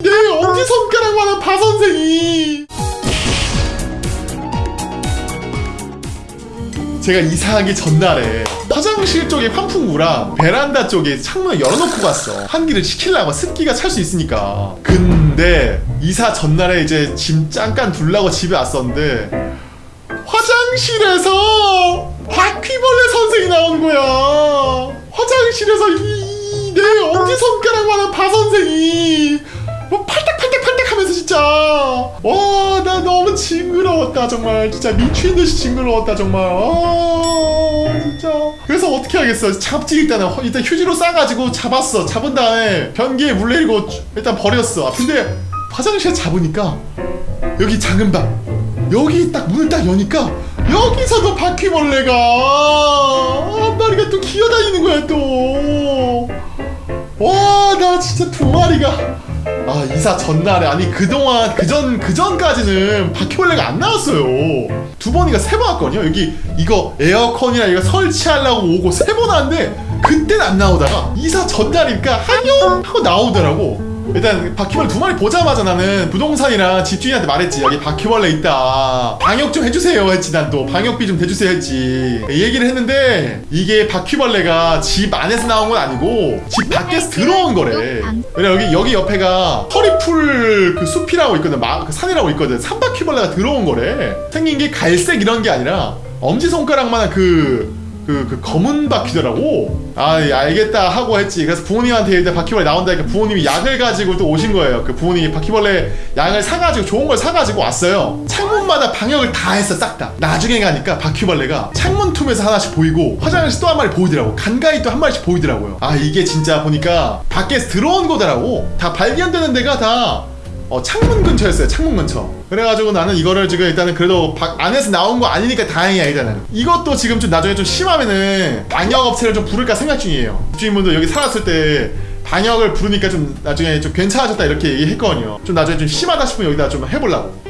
내 엄지 손가락만한 바 선생이. 제가 이사하기 전날에 화장실 쪽에 환풍구랑 베란다 쪽에 창문을 열어놓고 갔어. 환기를 시키려고 습기가 찰 수 있으니까. 근데 이사 전날에 이제 짐 잠깐 둘라고 집에 왔었는데 화장실에서 바퀴벌레 선생이 나온 거야. 화장실에서 이내 엄지손가락만한 바 선생이 징그러웠다 정말. 진짜 미친 듯이 징그러웠다 정말. 아 진짜. 그래서 어떻게 하겠어? 잡지 일단은. 허- 일단 휴지로 싸가지고 잡았어. 잡은 다음에 변기에 물 내리고 일단 버렸어. 아, 근데 화장실에 잡으니까 여기 작은 방 여기 딱 문을 딱 여니까 여기서도 바퀴벌레가. 한 마리가 또 기어다니는 거야 또. 와, 나 진짜 두 마리가. 아, 이사 전날에. 아니, 그동안, 그전, 그전까지는 바퀴벌레가 안 나왔어요. 두 번이가 세 번 왔거든요. 여기, 이거 에어컨이나 이거 설치하려고 오고 세 번 왔는데, 그때는 안 나오다가, 이사 전날이니까, 안녕! 하고 나오더라고. 일단 바퀴벌레 두 마리 보자마자 나는 부동산이랑 집주인한테 말했지. 여기 바퀴벌레 있다. 방역 좀 해주세요 했지 난 또. 방역비 좀 대주세요 했지. 이 얘기를 했는데 이게 바퀴벌레가 집 안에서 나온 건 아니고 집 밖에서 들어온 거래. 왜냐 여기 여기 옆에가 허리풀 그 숲이라고 있거든. 마, 그 산이라고 있거든. 산바퀴벌레가 들어온 거래. 생긴 게 갈색 이런 게 아니라 엄지손가락만한 그 그, 그 검은 바퀴더라고. 아, 예, 알겠다 하고 했지. 그래서 부모님한테 일단 바퀴벌레 나온다니까 부모님이 약을 가지고 또 오신 거예요. 그 부모님이 바퀴벌레 약을 사가지고 좋은 걸 사가지고 왔어요. 창문마다 방역을 다 했어, 싹 다. 나중에 가니까 바퀴벌레가 창문 틈에서 하나씩 보이고 화장실에서 또 한 마리 보이더라고. 간간히 또 한 마리씩 보이더라고요. 아, 이게 진짜 보니까 밖에서 들어온 거더라고. 다 발견되는 데가 다 어, 창문 근처였어요. 창문 근처. 그래가지고 나는 이거를 지금 일단은 그래도 밖 안에서 나온 거 아니니까 다행이야 일단은. 이것도 지금 좀 나중에 좀 심하면은 방역 업체를 좀 부를까 생각 중이에요. 주인분도 여기 살았을 때 방역을 부르니까 좀 나중에 좀 괜찮아졌다 이렇게 얘기했거든요. 좀 나중에 좀 심하다 싶으면 여기다 좀 해보려고. 음.